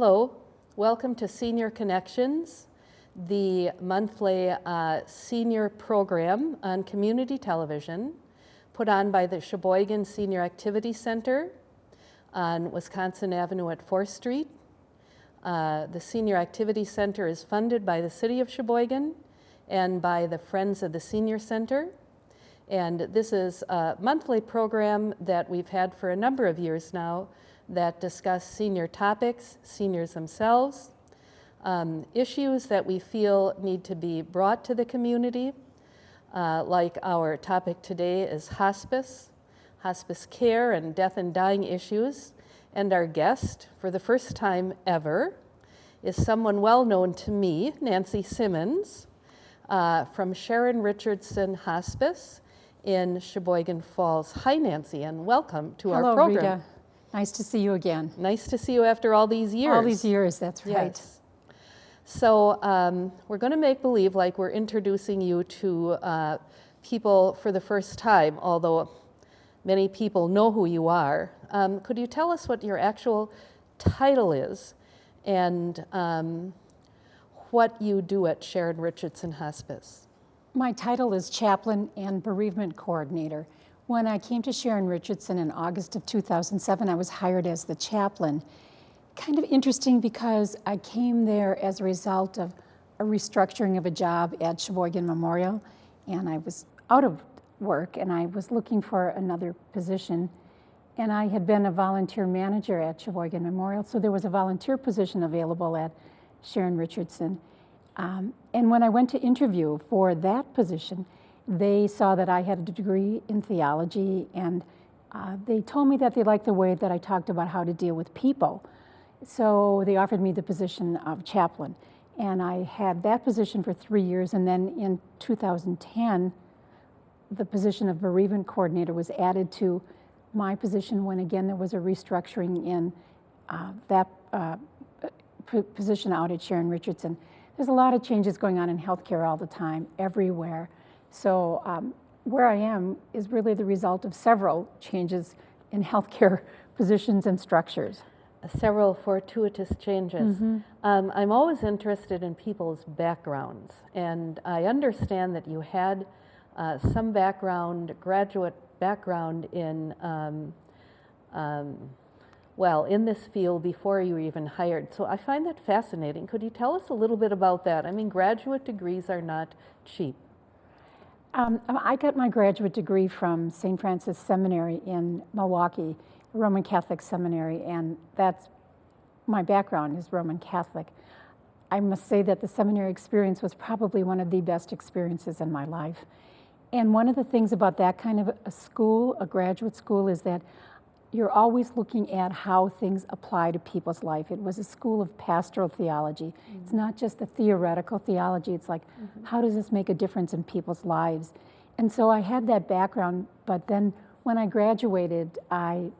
Hello, welcome to Senior Connections, the monthly uh, senior program on community television put on by the Sheboygan Senior Activity Center on Wisconsin Avenue at 4th Street. Uh, the Senior Activity Center is funded by the City of Sheboygan and by the Friends of the Senior Center. And this is a monthly program that we've had for a number of years now that discuss senior topics, seniors themselves, um, issues that we feel need to be brought to the community, uh, like our topic today is hospice, hospice care and death and dying issues. And our guest, for the first time ever, is someone well known to me, Nancy Simmons, uh, from Sharon Richardson Hospice in Sheboygan Falls. Hi, Nancy, and welcome to Hello, our program. Rita. Nice to see you again. Nice to see you after all these years. All these years, that's right. Yes. So um, we're going to make believe like we're introducing you to uh, people for the first time, although many people know who you are. Um, could you tell us what your actual title is and um, what you do at Sharon Richardson Hospice? My title is Chaplain and Bereavement Coordinator. When I came to Sharon Richardson in August of 2007, I was hired as the chaplain. Kind of interesting because I came there as a result of a restructuring of a job at Sheboygan Memorial, and I was out of work and I was looking for another position. And I had been a volunteer manager at Sheboygan Memorial, so there was a volunteer position available at Sharon Richardson. Um, and when I went to interview for that position, they saw that I had a degree in theology and uh, they told me that they liked the way that I talked about how to deal with people. So they offered me the position of chaplain. And I had that position for three years. And then in 2010, the position of bereavement coordinator was added to my position when again there was a restructuring in uh, that uh, position out at Sharon Richardson. There's a lot of changes going on in healthcare all the time, everywhere. So um, where I am is really the result of several changes in healthcare positions and structures. Several fortuitous changes. Mm -hmm. um, I'm always interested in people's backgrounds, and I understand that you had uh, some background, graduate background in, um, um, well, in this field before you were even hired. So I find that fascinating. Could you tell us a little bit about that? I mean, graduate degrees are not cheap. Um, I got my graduate degree from St. Francis Seminary in Milwaukee, Roman Catholic seminary, and that's my background is Roman Catholic. I must say that the seminary experience was probably one of the best experiences in my life. And one of the things about that kind of a school, a graduate school, is that you're always looking at how things apply to people's life. It was a school of pastoral theology. Mm -hmm. It's not just the theoretical theology, it's like, mm -hmm. how does this make a difference in people's lives? And so I had that background, but then when I graduated, I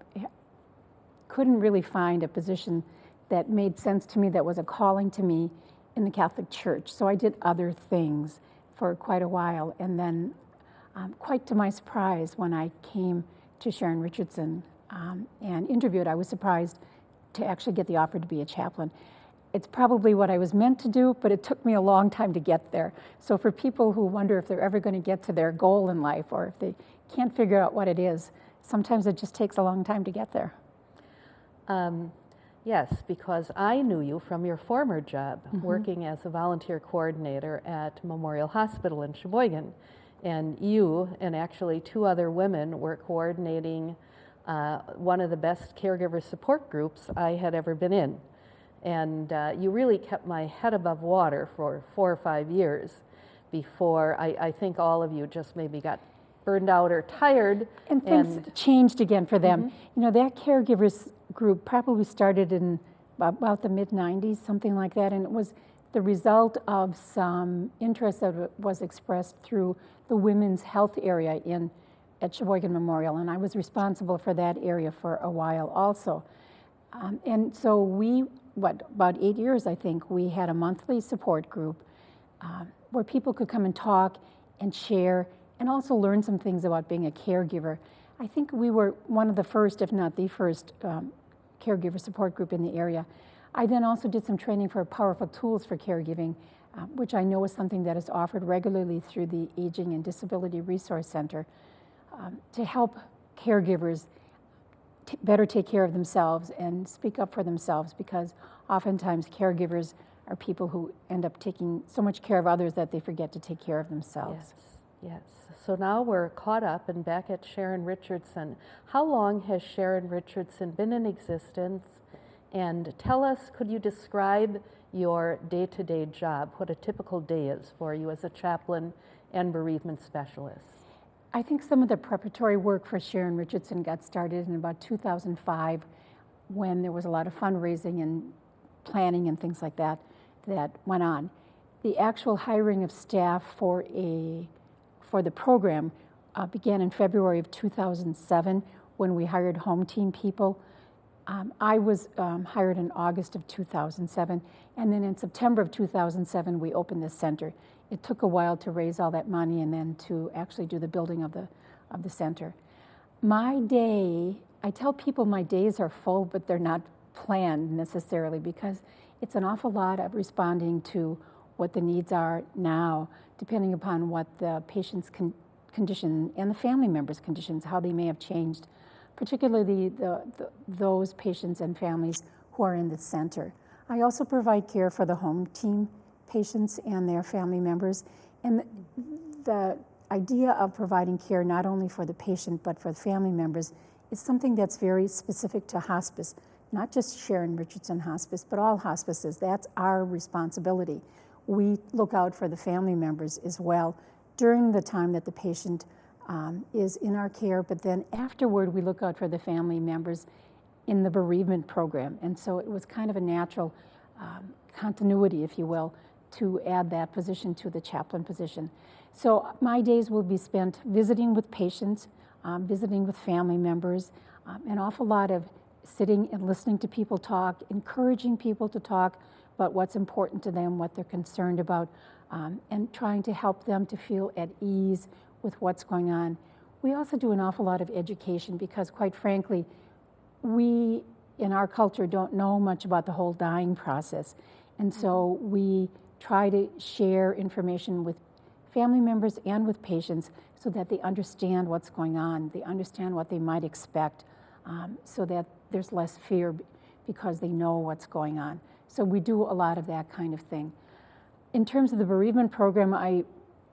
couldn't really find a position that made sense to me, that was a calling to me in the Catholic Church. So I did other things for quite a while, and then um, quite to my surprise, when I came to Sharon Richardson um, and interviewed, I was surprised to actually get the offer to be a chaplain. It's probably what I was meant to do, but it took me a long time to get there. So for people who wonder if they're ever going to get to their goal in life or if they can't figure out what it is, sometimes it just takes a long time to get there. Um, yes, because I knew you from your former job, mm -hmm. working as a volunteer coordinator at Memorial Hospital in Sheboygan and you and actually two other women were coordinating uh, one of the best caregiver support groups I had ever been in. And uh, you really kept my head above water for four or five years before I, I think all of you just maybe got burned out or tired. And things and changed again for them. Mm -hmm. You know, that caregivers group probably started in about the mid 90s, something like that, and it was the result of some interest that was expressed through the women's health area in at Sheboygan Memorial, and I was responsible for that area for a while also. Um, and so we, what, about eight years, I think, we had a monthly support group uh, where people could come and talk and share and also learn some things about being a caregiver. I think we were one of the first, if not the first, um, caregiver support group in the area. I then also did some training for powerful tools for caregiving, uh, which I know is something that is offered regularly through the Aging and Disability Resource Center um, to help caregivers better take care of themselves and speak up for themselves because oftentimes caregivers are people who end up taking so much care of others that they forget to take care of themselves. Yes, yes. So now we're caught up and back at Sharon Richardson. How long has Sharon Richardson been in existence? And tell us, could you describe your day to day job, what a typical day is for you as a chaplain and bereavement specialist? I think some of the preparatory work for Sharon Richardson got started in about 2005 when there was a lot of fundraising and planning and things like that that went on. The actual hiring of staff for a for the program uh, began in February of 2007 when we hired home team people. Um, I was um, hired in August of 2007, and then in September of 2007 we opened this center. It took a while to raise all that money and then to actually do the building of the of the center. My day, I tell people my days are full, but they're not planned necessarily because it's an awful lot of responding to what the needs are now, depending upon what the patient's con- condition and the family members' conditions, how they may have changed, particularly the, the, those patients and families who are in the center. I also provide care for the home team patients and their family members. And the idea of providing care not only for the patient but for the family members is something that's very specific to hospice not just Sharon Richardson Hospice, but all hospices. That's our responsibility. We look out for the family members as well during the time that the patient um, is in our care, but then afterward, we look out for the family members in the bereavement program. And so it was kind of a natural um, continuity, if you will, to add that position to the chaplain position. So my days will be spent visiting with patients, um, visiting with family members, um, an awful lot of sitting and listening to people talk, encouraging people to talk about what's important to them, what they're concerned about, um, and trying to help them to feel at ease with what's going on. We also do an awful lot of education because, quite frankly, we in our culture don't know much about the whole dying process. And so we try to share information with family members and with patients so that they understand what's going on, they understand what they might expect, um, so that there's less fear because they know what's going on. So we do a lot of that kind of thing. In terms of the bereavement program, I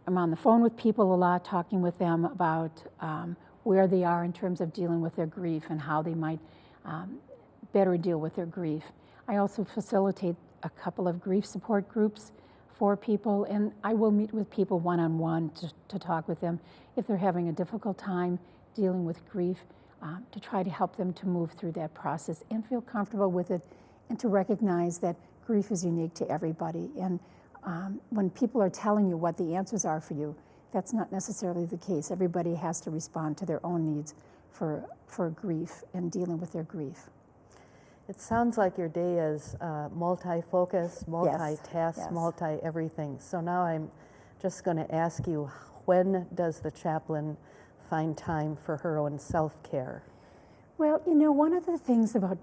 am on the phone with people a lot, talking with them about um, where they are in terms of dealing with their grief and how they might um, better deal with their grief. I also facilitate a couple of grief support groups for people, and I will meet with people one on one to to, talk with them if they're having a difficult time dealing with grief uh, to try to help them to move through that process and feel comfortable with it and to recognize that grief is unique to everybody. And um, when people are telling you what the answers are for you, that's not necessarily the case. Everybody has to respond to their own needs for, for grief and dealing with their grief. It sounds like your day is uh, multi-focused, multi-task, yes. multi-everything. So now I'm just going to ask you, when does the chaplain find time for her own self care? Well, you know, one of the things about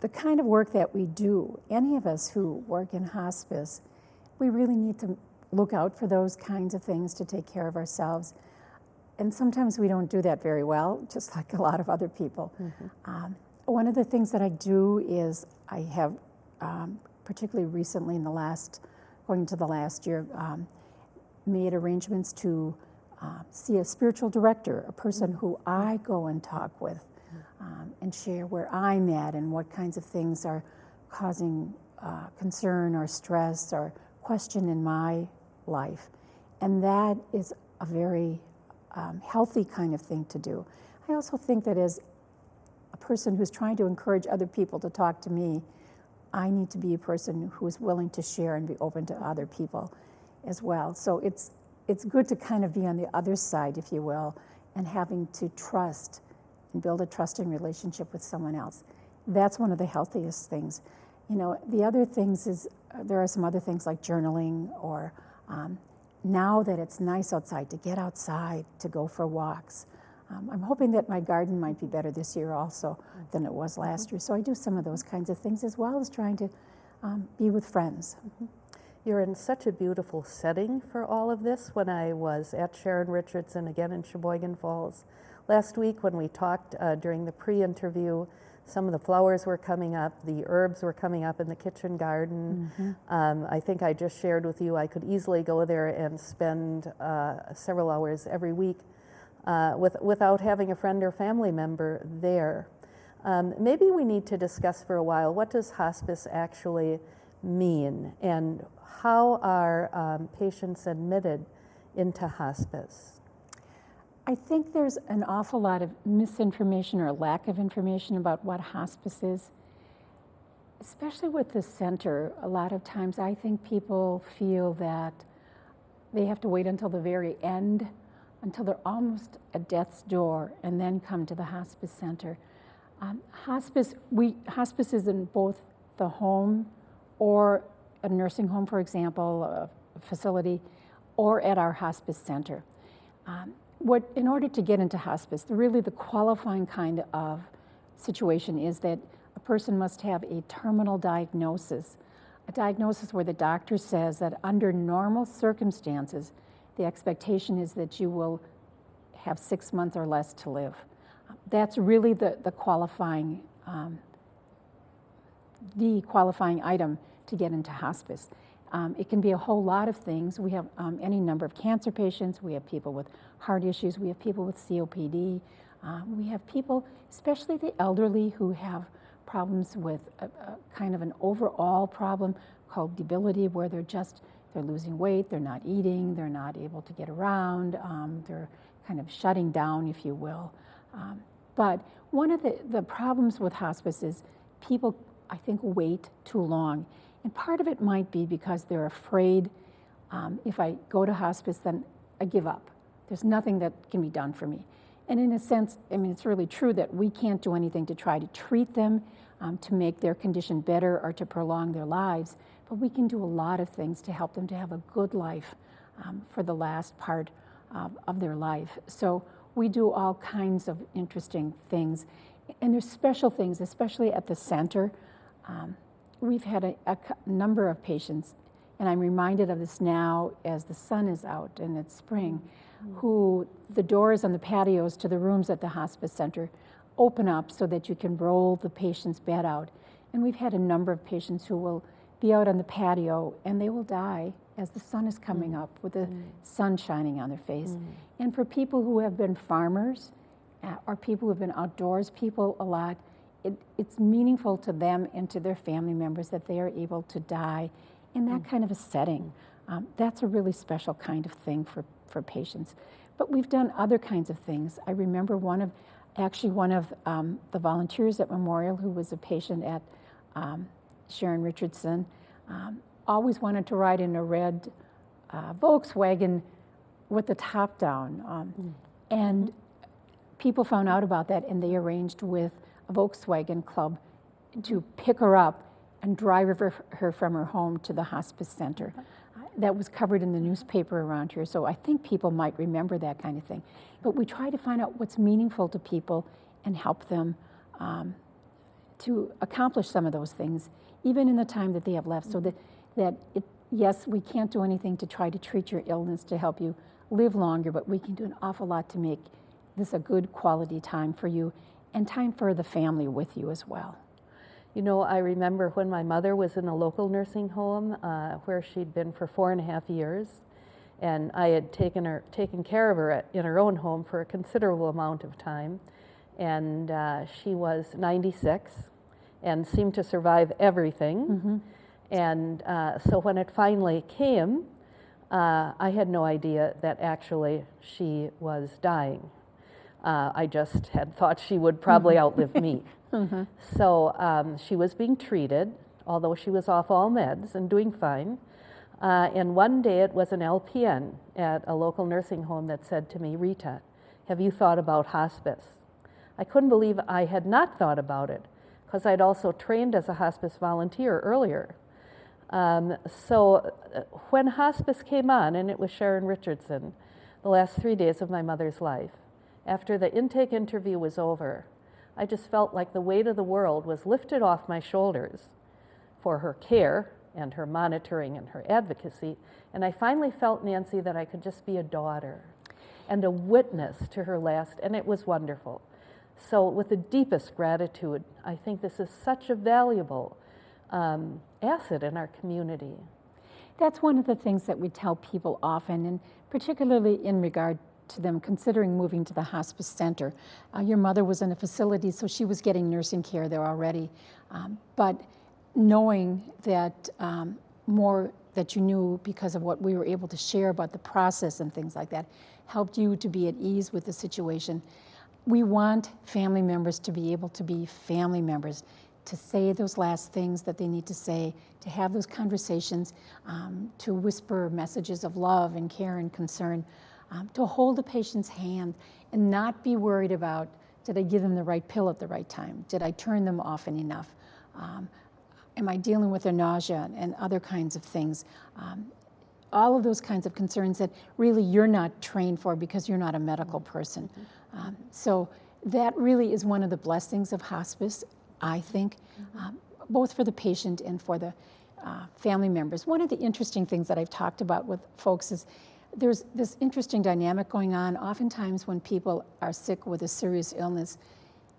the kind of work that we do, any of us who work in hospice, we really need to look out for those kinds of things to take care of ourselves. And sometimes we don't do that very well, just like a lot of other people. Mm-hmm. Um, one of the things that I do is I have, um, particularly recently in the last, going into the last year, um, made arrangements to uh, see a spiritual director, a person who I go and talk with um, and share where I'm at and what kinds of things are causing uh, concern or stress or question in my life. And that is a very um, healthy kind of thing to do. I also think that as person who's trying to encourage other people to talk to me, I need to be a person who is willing to share and be open to other people as well. So it's it's good to kind of be on the other side, if you will, and having to trust and build a trusting relationship with someone else. That's one of the healthiest things. You know, the other things is uh, there are some other things like journaling or um, now that it's nice outside, to get outside, to go for walks. Um, I'm hoping that my garden might be better this year also than it was last Mm-hmm. year. So I do some of those kinds of things as well as trying to um, be with friends. You're in such a beautiful setting for all of this. When I was at Sharon Richardson again in Sheboygan Falls last week, when we talked uh, during the pre interview, some of the flowers were coming up, the herbs were coming up in the kitchen garden. Um, I think I just shared with you I could easily go there and spend uh, several hours every week uh, with, without having a friend or family member there. Um, maybe we need to discuss for a while what does hospice actually mean and how are um, patients admitted into hospice? I think there's an awful lot of misinformation or lack of information about what hospice is, especially with the center. A lot of times I think people feel that they have to wait until the very end, until they're almost at death's door, and then come to the hospice center. Um, hospice, we, hospice is in both the home or a nursing home, for example, a facility, or at our hospice center. Um, what, in order to get into hospice, really the qualifying kind of situation is that a person must have a terminal diagnosis, a diagnosis where the doctor says that under normal circumstances, the expectation is that you will have six months or less to live. That's really the, the qualifying, um, the qualifying item to get into hospice. Um, it can be a whole lot of things. We have um, any number of cancer patients, we have people with heart issues, we have people with COPD, uh, we have people, especially the elderly, who have problems with a, a kind of an overall problem called debility, where they're just they're losing weight, they're not eating, they're not able to get around, um, they're kind of shutting down, if you will. Um, but one of the, the problems with hospice is people, I think, wait too long. And part of it might be because they're afraid um, if I go to hospice, then I give up. There's nothing that can be done for me. And in a sense, I mean, it's really true that we can't do anything to try to treat them, um, to make their condition better, or to prolong their lives. But we can do a lot of things to help them to have a good life um, for the last part of, of their life. So we do all kinds of interesting things. And there's special things, especially at the center. Um, we've had a, a number of patients, and I'm reminded of this now as the sun is out and it's spring, who the doors on the patios to the rooms at the hospice center open up so that you can roll the patient's bed out. And we've had a number of patients who will be out on the patio and they will die as the sun is coming up with the sun shining on their face. And for people who have been farmers uh, or people who have been outdoors people a lot, it, it's meaningful to them and to their family members that they are able to die in that kind of a setting. Um, that's a really special kind of thing for, for patients. But we've done other kinds of things. I remember one of, actually, one of um, the volunteers at Memorial who was a patient at um, Sharon Richardson um, always wanted to ride in a red uh, Volkswagen with the top down. Um, And people found out about that and they arranged with a Volkswagen club to pick her up and drive her, her from her home to the hospice center. Uh, That was covered in the newspaper around here, so I think people might remember that kind of thing. But we try to find out what's meaningful to people and help them um, to accomplish some of those things, even in the time that they have left. So that, that it, yes, we can't do anything to try to treat your illness to help you live longer, but we can do an awful lot to make this a good quality time for you and time for the family with you as well. You know, I remember when my mother was in a local nursing home uh, where she'd been for four and a half years, and I had taken her, taken care of her at, in her own home for a considerable amount of time, and uh, she was 96 and seemed to survive everything. And uh, so when it finally came, uh, I had no idea that actually she was dying. Uh, I just had thought she would probably outlive me. So um, she was being treated, although she was off all meds and doing fine. Uh, and one day it was an LPN at a local nursing home that said to me, Rita, have you thought about hospice? I couldn't believe I had not thought about it because I'd also trained as a hospice volunteer earlier. Um, so uh, when hospice came on, and it was Sharon Richardson, the last three days of my mother's life, After the intake interview was over, I just felt like the weight of the world was lifted off my shoulders for her care and her monitoring and her advocacy. And I finally felt, Nancy, that I could just be a daughter and a witness to her last, and it was wonderful. So, with the deepest gratitude, I think this is such a valuable um, asset in our community. That's one of the things that we tell people often, and particularly in regard to them considering moving to the hospice center. Uh, your mother was in a facility, so she was getting nursing care there already. Um, but knowing that um, more that you knew because of what we were able to share about the process and things like that helped you to be at ease with the situation. We want family members to be able to be family members, to say those last things that they need to say, to have those conversations, um, to whisper messages of love and care and concern, um, to hold a patient's hand and not be worried about did I give them the right pill at the right time? Did I turn them often enough? Um, am I dealing with their nausea and other kinds of things? Um, all of those kinds of concerns that really you're not trained for because you're not a medical person. Um, so that really is one of the blessings of hospice, I think, um, both for the patient and for the uh, family members. One of the interesting things that I've talked about with folks is there's this interesting dynamic going on. Oftentimes, when people are sick with a serious illness,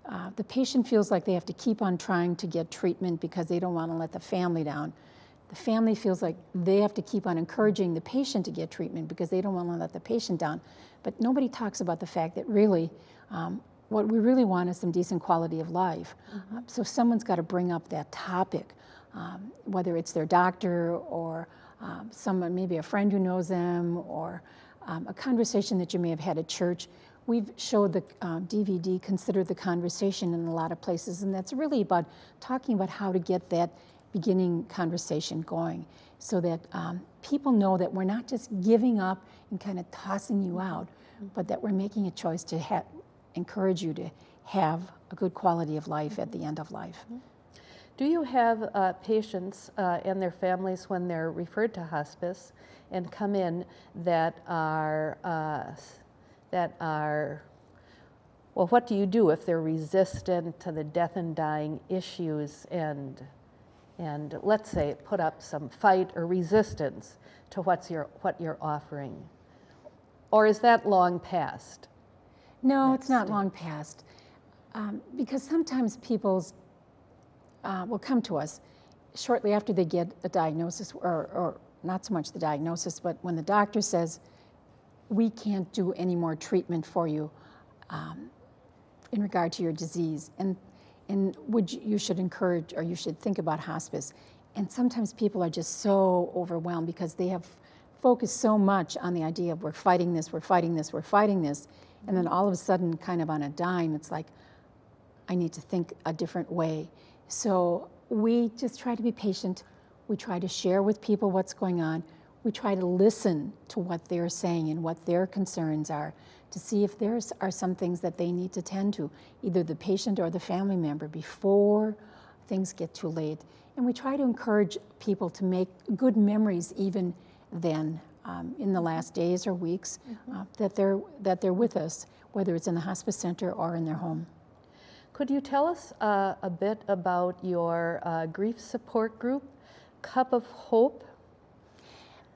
uh, the patient feels like they have to keep on trying to get treatment because they don't want to let the family down. The family feels like they have to keep on encouraging the patient to get treatment because they don't want to let the patient down. But nobody talks about the fact that really, um, what we really want is some decent quality of life. Mm-hmm. Uh, so someone's got to bring up that topic, um, whether it's their doctor or um, someone, maybe a friend who knows them, or um, a conversation that you may have had at church. We've showed the uh, DVD, Consider the Conversation, in a lot of places, and that's really about talking about how to get that beginning conversation going so that um, people know that we're not just giving up and kind of tossing you out, but that we're making a choice to encourage you to have a good quality of life at the end of life. Do you have uh, patients uh, and their families when they're referred to hospice and come in that are uh, that are well? What do you do if they're resistant to the death and dying issues and and let's say put up some fight or resistance to what's your what you're offering, or is that long past? No, it's not long past. Um, because sometimes people's uh, will come to us shortly after they get a diagnosis, or, or not so much the diagnosis, but when the doctor says, we can't do any more treatment for you um, in regard to your disease, and, and would you, you should encourage or you should think about hospice. And sometimes people are just so overwhelmed because they have focused so much on the idea of we're fighting this, we're fighting this, we're fighting this, and then mm-hmm. all of a sudden, kind of on a dime, it's like, I need to think a different way. So we just try to be patient. We try to share with people what's going on. We try to listen to what they're saying and what their concerns are to see if there are some things that they need to tend to, either the patient or the family member, before things get too late. And we try to encourage people to make good memories even then, um, in the last days or weeks, mm-hmm. uh, that, they're, that they're with us, whether it's in the hospice center or in their home. Could you tell us uh, a bit about your uh, grief support group, Cup of Hope?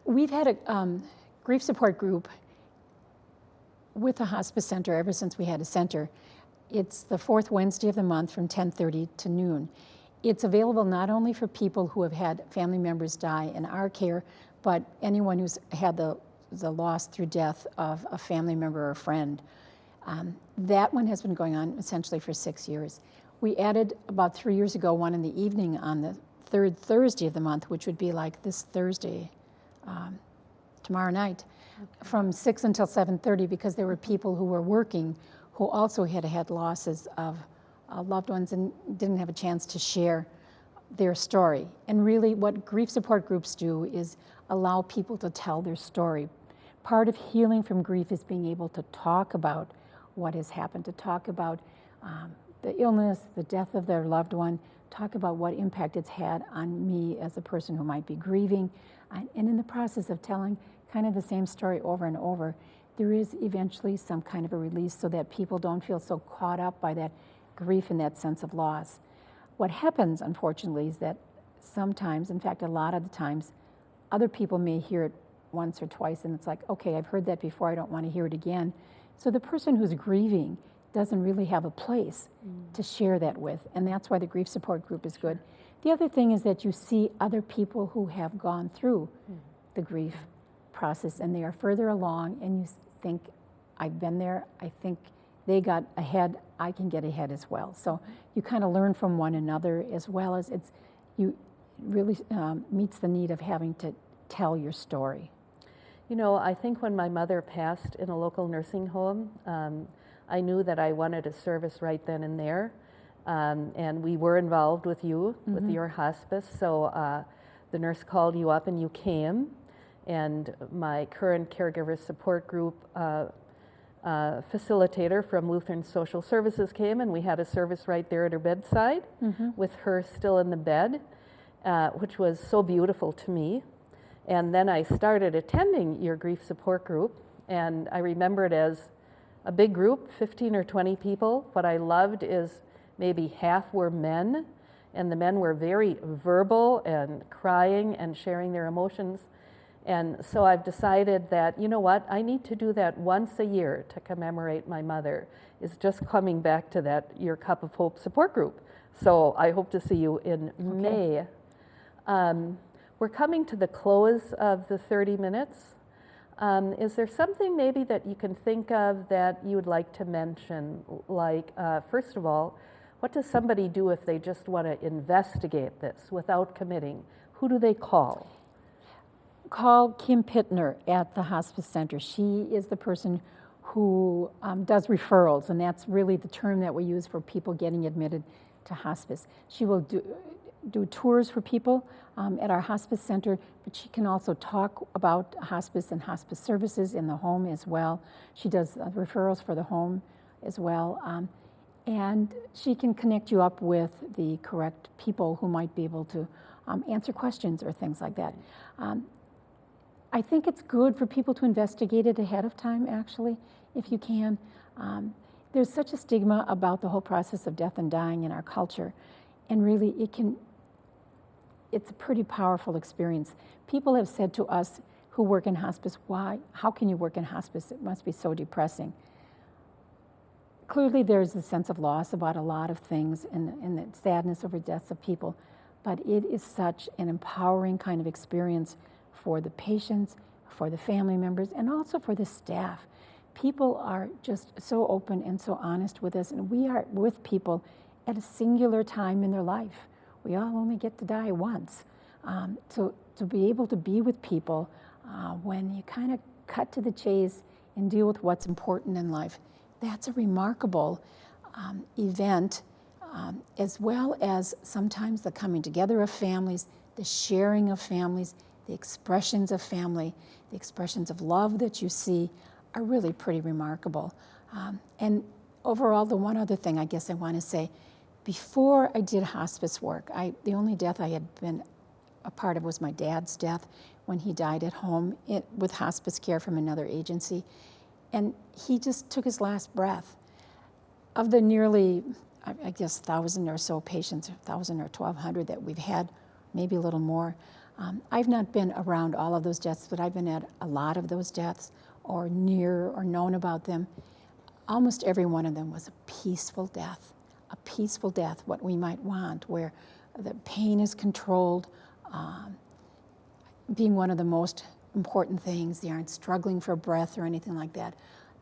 We've had a um, grief support group with the hospice center ever since we had a center. It's the fourth Wednesday of the month from 10:30 to noon. It's available not only for people who have had family members die in our care, but anyone who's had the, the loss through death of a family member or friend. Um, that one has been going on essentially for six years. We added about three years ago one in the evening on the third Thursday of the month, which would be like this Thursday, um, tomorrow night. From 6 until 7.30 because there were people who were working who also had had losses of uh, loved ones and didn't have a chance to share their story. And really what grief support groups do is allow people to tell their story. Part of healing from grief is being able to talk about what has happened, to talk about um, the illness, the death of their loved one, talk about what impact it's had on me as a person who might be grieving, and, and in the process of telling kind of the same story over and over, there is eventually some kind of a release so that people don't feel so caught up by that grief and that sense of loss. What happens, unfortunately, is that sometimes, in fact, a lot of the times, other people may hear it once or twice and it's like, okay, I've heard that before, I don't want to hear it again. So the person who's grieving doesn't really have a place mm. to share that with, and that's why the grief support group is good. The other thing is that you see other people who have gone through mm. the grief process and they are further along, and you think, I've been there, I think they got ahead, I can get ahead as well. So you kind of learn from one another as well as it's, you really um, meets the need of having to tell your story. You know, I think when my mother passed in a local nursing home, um, I knew that I wanted a service right then and there. Um, and we were involved with you, mm-hmm. with your hospice. So uh, the nurse called you up and you came. And my current caregiver support group uh, uh, facilitator from Lutheran Social Services came, and we had a service right there at her bedside mm-hmm. with her still in the bed, uh, which was so beautiful to me. And then I started attending your grief support group, and I remember it as a big group, 15 or 20 people. What I loved is maybe half were men, and the men were very verbal and crying and sharing their emotions. And so I've decided that, you know what, I need to do that once a year to commemorate my mother, is just coming back to that Your Cup of Hope support group. So I hope to see you in okay. May. Um, we're coming to the close of the 30 minutes. Um, is there something maybe that you can think of that you would like to mention? Like, uh, first of all, what does somebody do if they just want to investigate this without committing? Who do they call? Call Kim Pittner at the Hospice Center. She is the person who um, does referrals, and that's really the term that we use for people getting admitted to hospice. She will do, do tours for people um, at our hospice center, but she can also talk about hospice and hospice services in the home as well. She does uh, referrals for the home as well. Um, and she can connect you up with the correct people who might be able to um, answer questions or things like that. I think it's good for people to investigate it ahead of time, actually, if you can. Um, there's such a stigma about the whole process of death and dying in our culture, and really it can it's a pretty powerful experience. People have said to us who work in hospice, why, how can you work in hospice? It must be so depressing. Clearly, there's a sense of loss about a lot of things and, and the sadness over deaths of people, but it is such an empowering kind of experience for the patients, for the family members, and also for the staff. People are just so open and so honest with us, and we are with people at a singular time in their life we all only get to die once. Um, so to be able to be with people uh, when you kind of cut to the chase and deal with what's important in life, that's a remarkable um, event, um, as well as sometimes the coming together of families, the sharing of families, the expressions of family, the expressions of love that you see are really pretty remarkable. Um, and overall, the one other thing I guess I want to say before I did hospice work, I, the only death I had been a part of was my dad's death when he died at home it, with hospice care from another agency. And he just took his last breath. Of the nearly, I, I guess, thousand or so patients, thousand or 1,200 that we've had, maybe a little more, um, I've not been around all of those deaths, but I've been at a lot of those deaths or near or known about them. Almost every one of them was a peaceful death a peaceful death, what we might want, where the pain is controlled, um, being one of the most important things. They aren't struggling for breath or anything like that.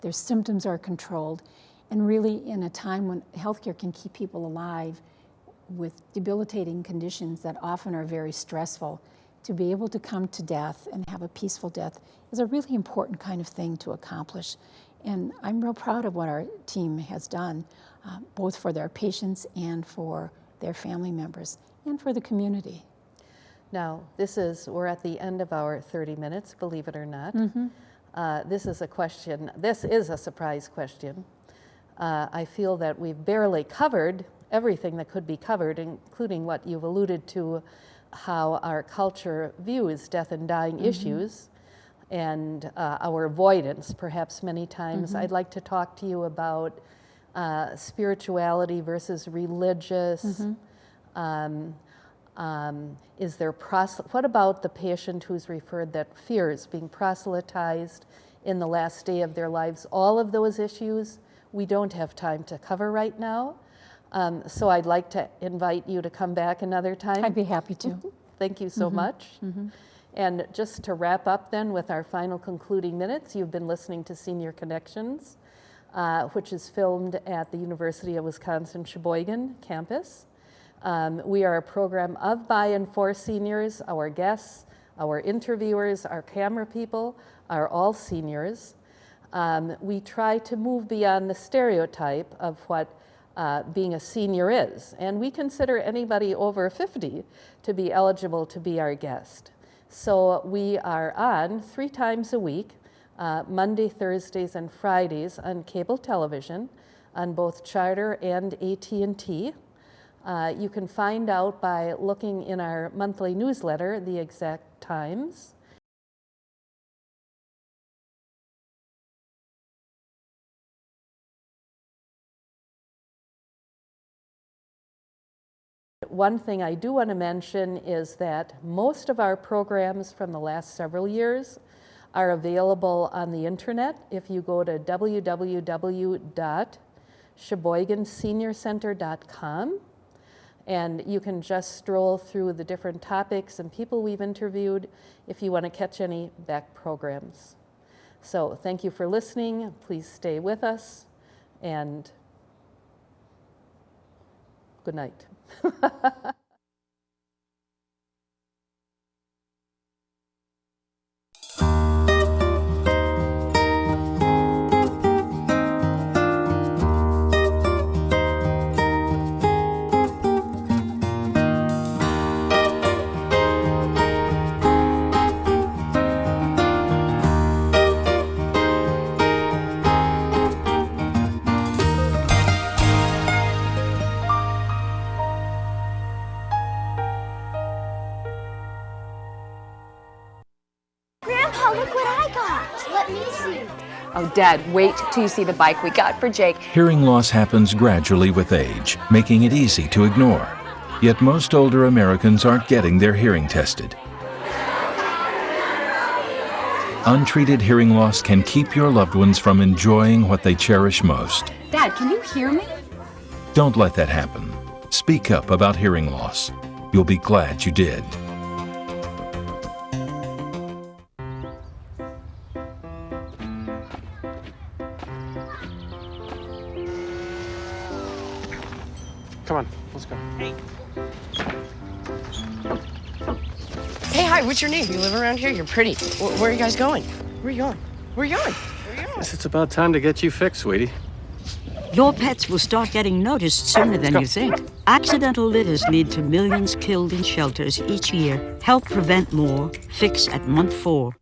Their symptoms are controlled. And really, in a time when healthcare can keep people alive with debilitating conditions that often are very stressful, to be able to come to death and have a peaceful death is a really important kind of thing to accomplish. And I'm real proud of what our team has done uh, both for their patients and for their family members and for the community. Now, this is, we're at the end of our 30 minutes, believe it or not. Mm-hmm. Uh, this is a question, this is a surprise question. Uh, I feel that we've barely covered everything that could be covered, including what you've alluded to how our culture views death and dying mm-hmm. issues and uh, our avoidance, perhaps many times. I'd like to talk to you about uh, spirituality versus religious. Um, um, is there prosel- what about the patient who's referred that fears being proselytized in the last day of their lives? All of those issues we don't have time to cover right now. Um, so I'd like to invite you to come back another time. I'd be happy to. Thank you so much. And just to wrap up then with our final concluding minutes, you've been listening to Senior Connections, uh, which is filmed at the University of Wisconsin Sheboygan campus. Um, we are a program of, by, and for seniors. Our guests, our interviewers, our camera people are all seniors. Um, we try to move beyond the stereotype of what uh, being a senior is, and we consider anybody over 50 to be eligible to be our guest. So we are on three times a week, uh, Monday, Thursdays, and Fridays on cable television, on both Charter and AT&T. Uh, you can find out by looking in our monthly newsletter the exact times. One thing I do want to mention is that most of our programs from the last several years are available on the internet. If you go to www.sheboyganseniorcenter.com, and you can just stroll through the different topics and people we've interviewed if you want to catch any back programs. So thank you for listening. Please stay with us and good night. Dad, wait till you see the bike we got for Jake. Hearing loss happens gradually with age, making it easy to ignore. Yet most older Americans aren't getting their hearing tested. Untreated hearing loss can keep your loved ones from enjoying what they cherish most. Dad, can you hear me? Don't let that happen. Speak up about hearing loss. You'll be glad you did. What's your name? You live around here? You're pretty. Wh- where are you guys going? Where are you going? Where are you going? Where are you going? Guess it's about time to get you fixed, sweetie. Your pets will start getting noticed sooner than you think. Accidental litters lead to millions killed in shelters each year. Help prevent more. Fix at month four.